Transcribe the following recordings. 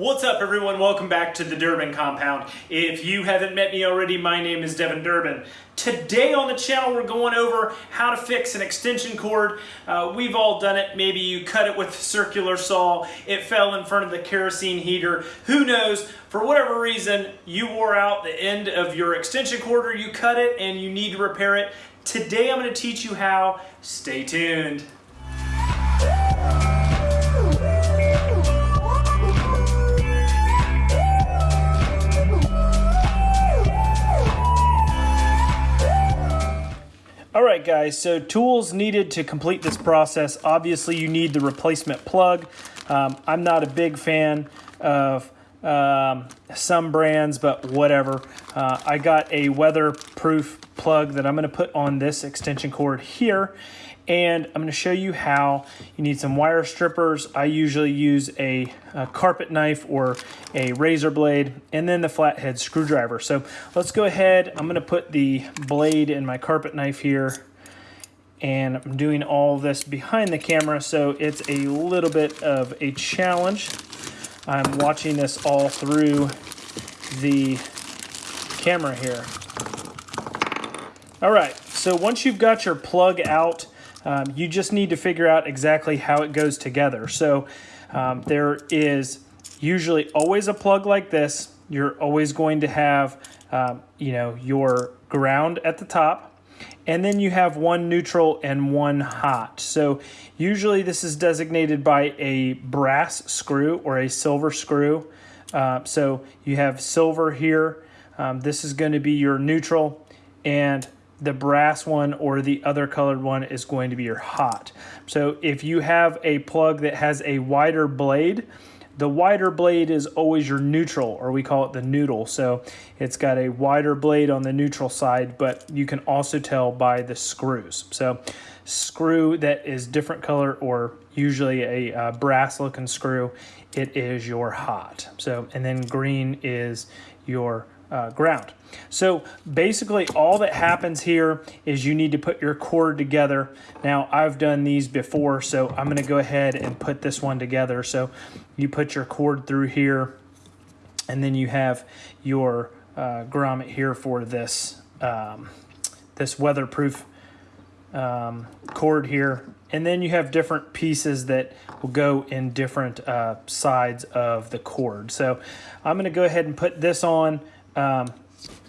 What's up everyone? Welcome back to the Durbin Compound. If you haven't met me already, my name is Devin Durbin. Today on the channel we're going over how to fix an extension cord. Uh, we've all done it. Maybe you cut it with a circular saw, it fell in front of the kerosene heater. Who knows? For whatever reason, you wore out the end of your extension cord or you cut it and you need to repair it. Today I'm going to teach you how. Stay tuned. All right, guys, so tools needed to complete this process. Obviously, you need the replacement plug. Um, I'm not a big fan of um, some brands, but whatever. Uh, I got a weatherproof plug that I'm going to put on this extension cord here and I'm going to show you how you need some wire strippers. I usually use a, a, carpet knife or a razor blade and then the flathead screwdriver. So let's go ahead. I'm going to put the blade in my carpet knife here and I'm doing all this behind the camera so it's a little bit of a challenge. I'm watching this all through the camera here. All right, so once you've got your plug out, um, you just need to figure out exactly how it goes together. So um, there is usually always a plug like this. You're always going to have, um, you know, your ground at the top. And then you have one neutral and one hot. So usually this is designated by a brass screw or a silver screw. Uh, so you have silver here. Um, this is going to be your neutral and the brass one or the other colored one is going to be your hot. So if you have a plug that has a wider blade, the wider blade is always your neutral, or we call it the noodle. So it's got a wider blade on the neutral side, but you can also tell by the screws. So screw that is different color or usually a uh, brass looking screw, it is your hot. So, and then green is your uh, ground. So basically all that happens here is you need to put your cord together. Now I've done these before, so I'm gonna go ahead and put this one together. So you put your cord through here and then you have your uh, grommet here for this, um, this weatherproof um, cord here. And then you have different pieces that will go in different uh, sides of the cord. So I'm gonna go ahead and put this on um,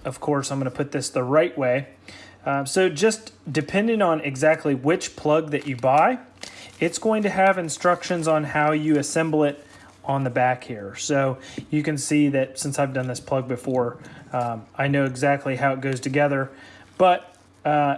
of course, I'm going to put this the right way. Um, so just depending on exactly which plug that you buy, it's going to have instructions on how you assemble it on the back here. So you can see that since I've done this plug before, um, I know exactly how it goes together, but uh,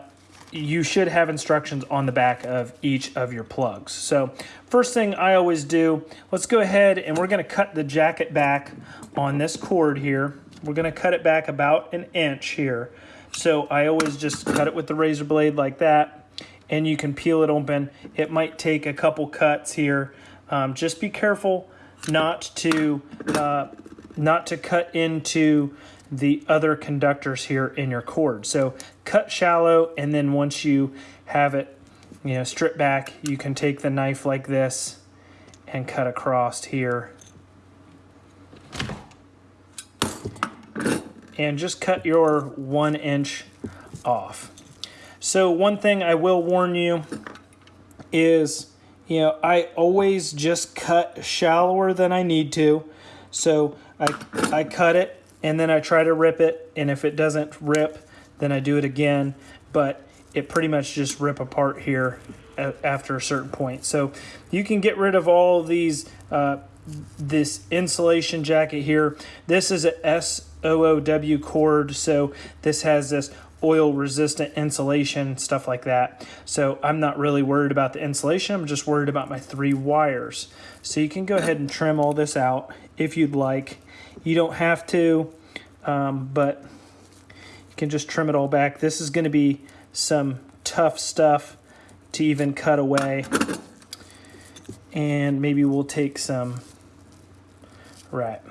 you should have instructions on the back of each of your plugs. So first thing I always do, let's go ahead and we're gonna cut the jacket back on this cord here. We're gonna cut it back about an inch here. So I always just cut it with the razor blade like that and you can peel it open. It might take a couple cuts here. Um, just be careful not to, uh, not to cut into the other conductors here in your cord. So cut shallow and then once you have it, you know, strip back, you can take the knife like this and cut across here and just cut your one inch off. So one thing I will warn you is, you know, I always just cut shallower than I need to. So I, I cut it and then I try to rip it. And if it doesn't rip, then I do it again. But it pretty much just rip apart here after a certain point. So you can get rid of all these, uh, this insulation jacket here. This is a S OOW cord. So this has this oil resistant insulation, stuff like that. So I'm not really worried about the insulation. I'm just worried about my three wires. So you can go ahead and trim all this out if you'd like. You don't have to, um, but you can just trim it all back. This is going to be some tough stuff to even cut away. And maybe we'll take some, right.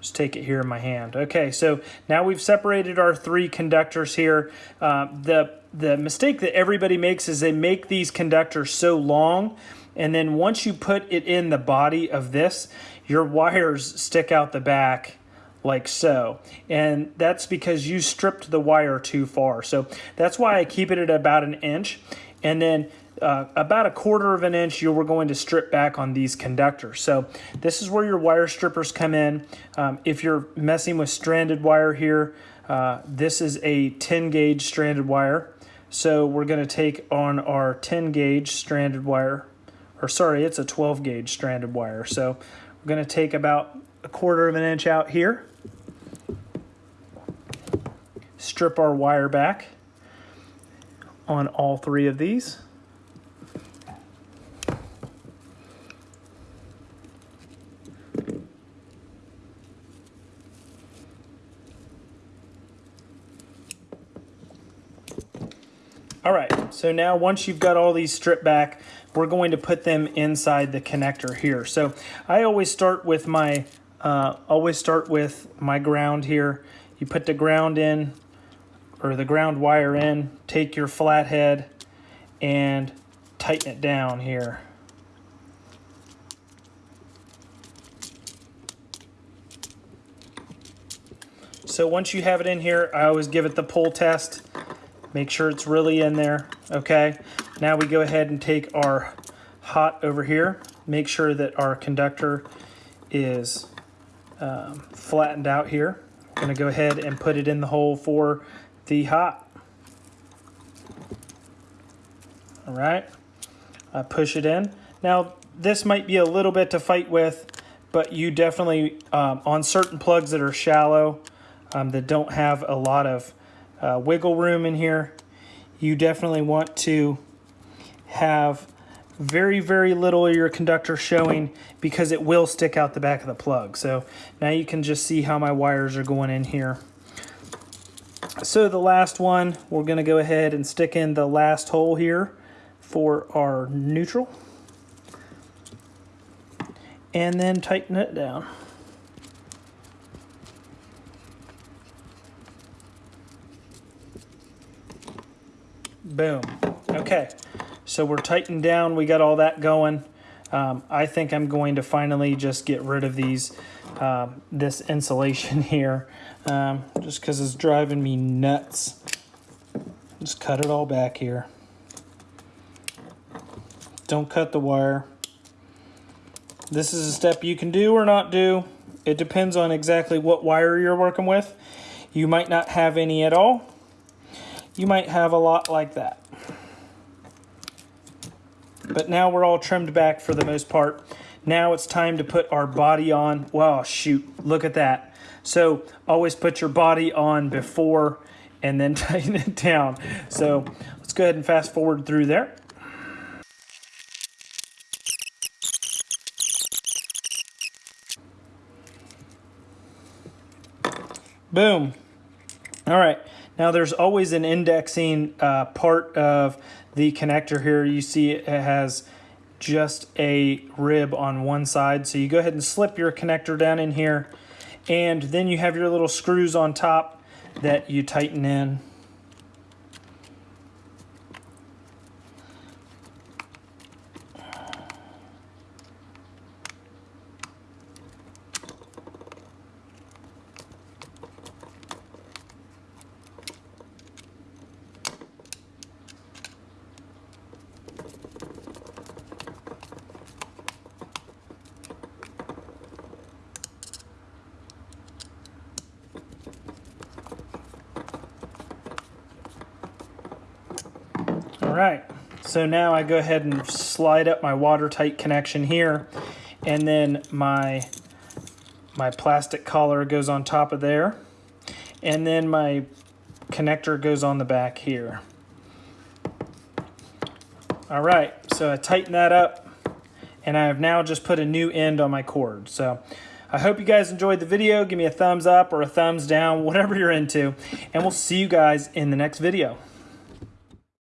Just take it here in my hand. Okay, so now we've separated our three conductors here. Uh, the, the mistake that everybody makes is they make these conductors so long And then once you put it in the body of this, your wires stick out the back like so. And that's because you stripped the wire too far. So that's why I keep it at about an inch. And then uh, about a quarter of an inch you were going to strip back on these conductors. So this is where your wire strippers come in. Um, if you're messing with stranded wire here, uh, this is a 10 gauge stranded wire. So we're going to take on our 10 gauge stranded wire, or sorry, it's a 12 gauge stranded wire. So we're going to take about a quarter of an inch out here, strip our wire back on all three of these. All right, so now once you've got all these stripped back, we're going to put them inside the connector here. So I always start with my, uh, always start with my ground here. You put the ground in, or the ground wire in, take your flathead and tighten it down here. So once you have it in here, I always give it the pull test. Make sure it's really in there, okay? Now we go ahead and take our hot over here. Make sure that our conductor is um, flattened out here. I'm gonna go ahead and put it in the hole for the hot. All right, I push it in. Now, this might be a little bit to fight with, but you definitely, um, on certain plugs that are shallow, um, that don't have a lot of uh, wiggle room in here. You definitely want to have very, very little of your conductor showing because it will stick out the back of the plug. So now you can just see how my wires are going in here. So the last one, we're gonna go ahead and stick in the last hole here for our neutral. And then tighten it down. Boom. Okay, so we're tightened down. We got all that going. Um, I think I'm going to finally just get rid of these, uh, this insulation here, um, just because it's driving me nuts. Just cut it all back here. Don't cut the wire. This is a step you can do or not do. It depends on exactly what wire you're working with. You might not have any at all you might have a lot like that. But now we're all trimmed back for the most part. Now it's time to put our body on. Wow, shoot, look at that. So always put your body on before and then tighten it down. So let's go ahead and fast forward through there. Boom. All right, now there's always an indexing uh, part of the connector here. You see it has just a rib on one side. So you go ahead and slip your connector down in here and then you have your little screws on top that you tighten in. Right, so now I go ahead and slide up my watertight connection here, and then my, my plastic collar goes on top of there, and then my connector goes on the back here. All right, so I tighten that up, and I have now just put a new end on my cord. So I hope you guys enjoyed the video. Give me a thumbs up or a thumbs down, whatever you're into, and we'll see you guys in the next video.